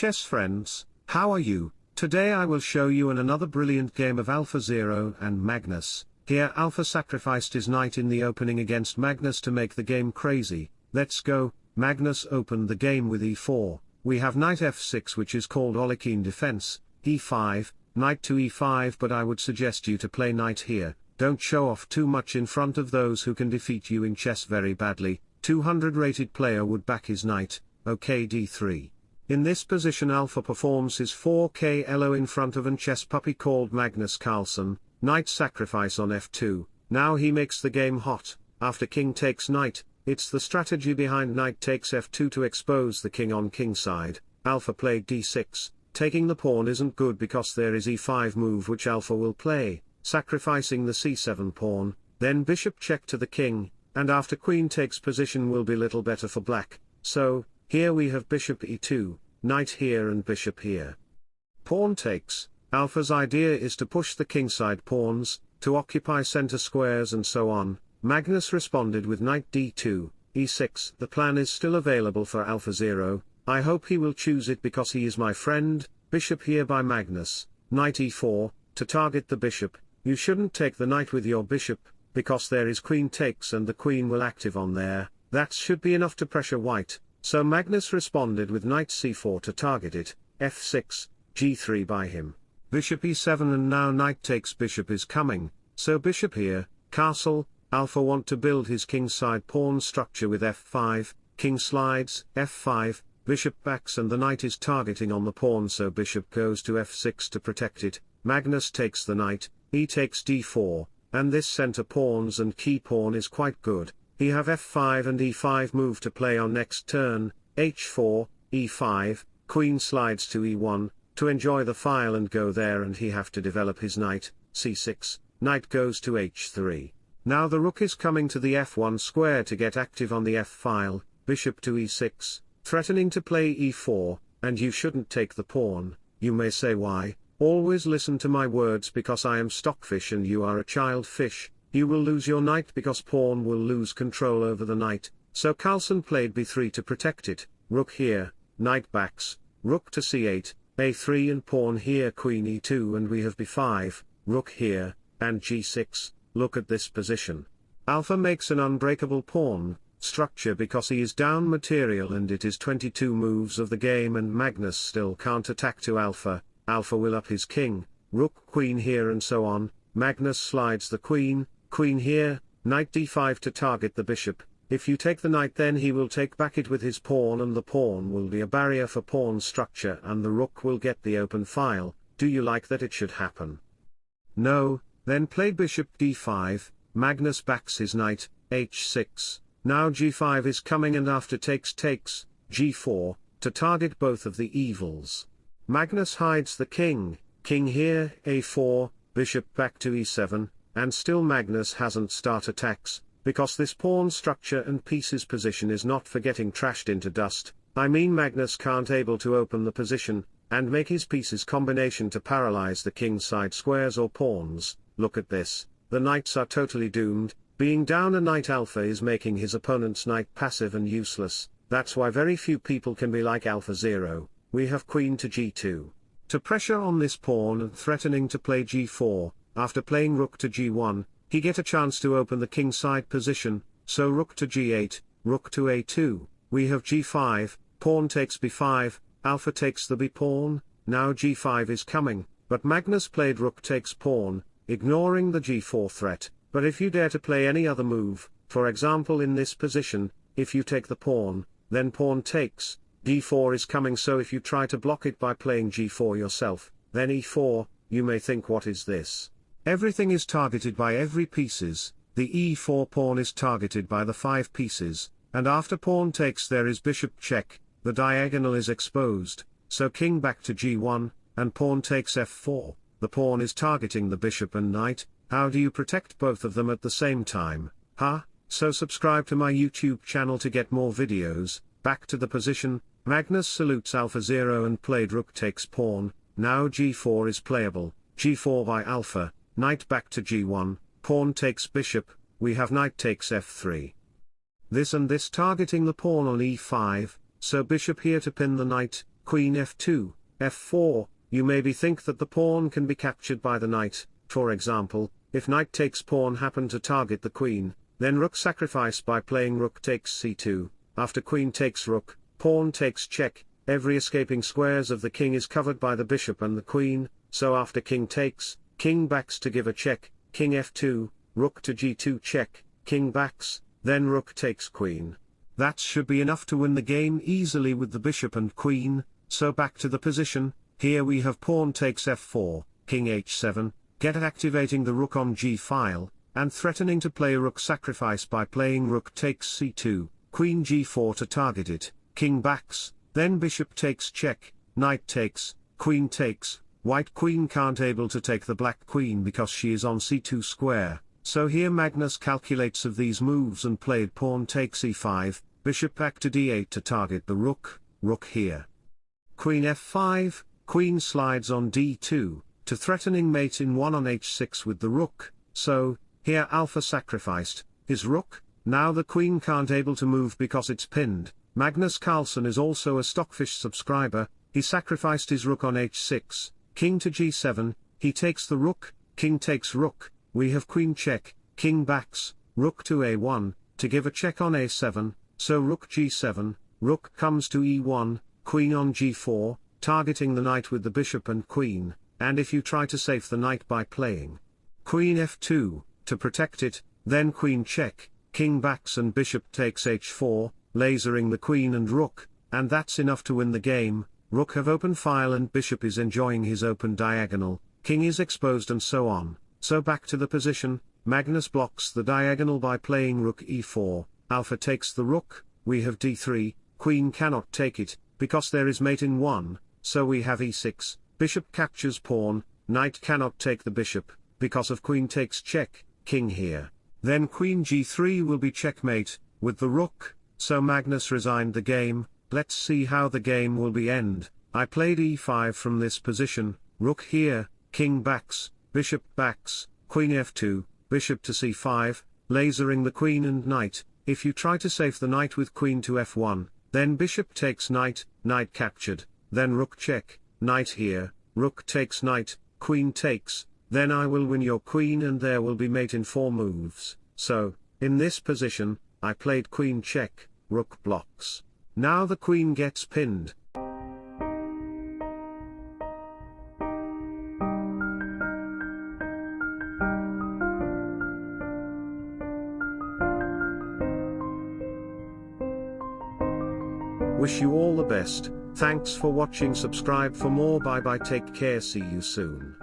chess friends, how are you? Today I will show you an another brilliant game of Alpha Zero and Magnus. Here Alpha sacrificed his knight in the opening against Magnus to make the game crazy. Let's go, Magnus opened the game with e4, we have knight f6 which is called Alekhine defense, e5, knight to e5 but I would suggest you to play knight here, don't show off too much in front of those who can defeat you in chess very badly, 200 rated player would back his knight, ok d3. In this position Alpha performs his 4k elo in front of an chess puppy called Magnus Carlsen, knight sacrifice on f2, now he makes the game hot, after king takes knight, it's the strategy behind knight takes f2 to expose the king on king side, alpha played d6, taking the pawn isn't good because there is e5 move which alpha will play, sacrificing the c7 pawn, then bishop check to the king, and after queen takes position will be little better for black, so, here we have bishop e2, knight here and bishop here. Pawn takes, Alpha's idea is to push the kingside pawns, to occupy center squares and so on, Magnus responded with knight d2, e6. The plan is still available for alpha 0, I hope he will choose it because he is my friend, bishop here by Magnus, knight e4, to target the bishop, you shouldn't take the knight with your bishop, because there is queen takes and the queen will active on there, that should be enough to pressure white, so Magnus responded with knight c4 to target it, f6, g3 by him. Bishop e7 and now knight takes bishop is coming, so bishop here, castle, alpha want to build his kingside pawn structure with f5, king slides, f5, bishop backs and the knight is targeting on the pawn so bishop goes to f6 to protect it, Magnus takes the knight, e takes d4, and this center pawns and key pawn is quite good, he have f5 and e5 move to play on next turn, h4, e5, queen slides to e1, to enjoy the file and go there and he have to develop his knight, c6, knight goes to h3. Now the rook is coming to the f1 square to get active on the f file, bishop to e6, threatening to play e4, and you shouldn't take the pawn, you may say why, always listen to my words because I am stockfish and you are a child fish, you will lose your knight because pawn will lose control over the knight, so Carlsen played b3 to protect it, rook here, knight backs, rook to c8, a3 and pawn here queen e2 and we have b5, rook here, and g6, look at this position. Alpha makes an unbreakable pawn, structure because he is down material and it is 22 moves of the game and Magnus still can't attack to Alpha, Alpha will up his king, rook queen here and so on, Magnus slides the queen, queen here, knight d5 to target the bishop, if you take the knight then he will take back it with his pawn and the pawn will be a barrier for pawn structure and the rook will get the open file, do you like that it should happen? No, then play bishop d5, Magnus backs his knight, h6, now g5 is coming and after takes takes, g4, to target both of the evils. Magnus hides the king, king here, a4, bishop back to e7, and still Magnus hasn't start attacks, because this pawn structure and pieces position is not for getting trashed into dust, I mean Magnus can't able to open the position, and make his pieces combination to paralyze the king side squares or pawns, look at this, the knights are totally doomed, being down a knight alpha is making his opponent's knight passive and useless, that's why very few people can be like alpha 0, we have queen to g2. To pressure on this pawn and threatening to play g4, after playing rook to g1, he get a chance to open the king side position, so rook to g8, rook to a2, we have g5, pawn takes b5, alpha takes the b pawn, now g5 is coming, but Magnus played rook takes pawn, ignoring the g4 threat, but if you dare to play any other move, for example in this position, if you take the pawn, then pawn takes, d4 is coming so if you try to block it by playing g4 yourself, then e4, you may think what is this? Everything is targeted by every pieces, the e4 pawn is targeted by the 5 pieces, and after pawn takes there is bishop check, the diagonal is exposed, so king back to g1, and pawn takes f4, the pawn is targeting the bishop and knight, how do you protect both of them at the same time, huh? So subscribe to my YouTube channel to get more videos, back to the position, Magnus salutes alpha 0 and played rook takes pawn, now g4 is playable, g4 by alpha, knight back to g1, pawn takes bishop, we have knight takes f3. This and this targeting the pawn on e5, so bishop here to pin the knight, queen f2, f4, you maybe think that the pawn can be captured by the knight, for example, if knight takes pawn happen to target the queen, then rook sacrifice by playing rook takes c2, after queen takes rook, pawn takes check, every escaping squares of the king is covered by the bishop and the queen, so after king takes, king backs to give a check, king f2, rook to g2 check, king backs, then rook takes queen. That should be enough to win the game easily with the bishop and queen, so back to the position, here we have pawn takes f4, king h7, get activating the rook on g-file, and threatening to play rook sacrifice by playing rook takes c2, queen g4 to target it, king backs, then bishop takes check, knight takes, queen takes, white queen can't able to take the black queen because she is on c2 square, so here Magnus calculates of these moves and played pawn takes e5, bishop back to d8 to target the rook, rook here. Queen f5, queen slides on d2, to threatening mate in 1 on h6 with the rook, so, here alpha sacrificed, his rook, now the queen can't able to move because it's pinned, Magnus Carlsen is also a Stockfish subscriber, he sacrificed his rook on h6, king to g7, he takes the rook, king takes rook, we have queen check, king backs, rook to a1, to give a check on a7, so rook g7, rook comes to e1, queen on g4, targeting the knight with the bishop and queen, and if you try to save the knight by playing queen f2, to protect it, then queen check, king backs and bishop takes h4, lasering the queen and rook, and that's enough to win the game, rook have open file and bishop is enjoying his open diagonal, king is exposed and so on, so back to the position, Magnus blocks the diagonal by playing rook e4, alpha takes the rook, we have d3, queen cannot take it, because there is mate in 1, so we have e6, bishop captures pawn, knight cannot take the bishop, because of queen takes check, king here. Then queen g3 will be checkmate, with the rook, so Magnus resigned the game, let's see how the game will be end, I played e5 from this position, rook here, king backs, bishop backs, queen f2, bishop to c5, lasering the queen and knight, if you try to save the knight with queen to f1, then bishop takes knight, knight captured, then rook check, knight here, rook takes knight, queen takes, then I will win your queen and there will be mate in 4 moves, so, in this position, I played queen check, rook blocks. Now the queen gets pinned. Wish you all the best, thanks for watching. Subscribe for more. Bye bye. Take care. See you soon.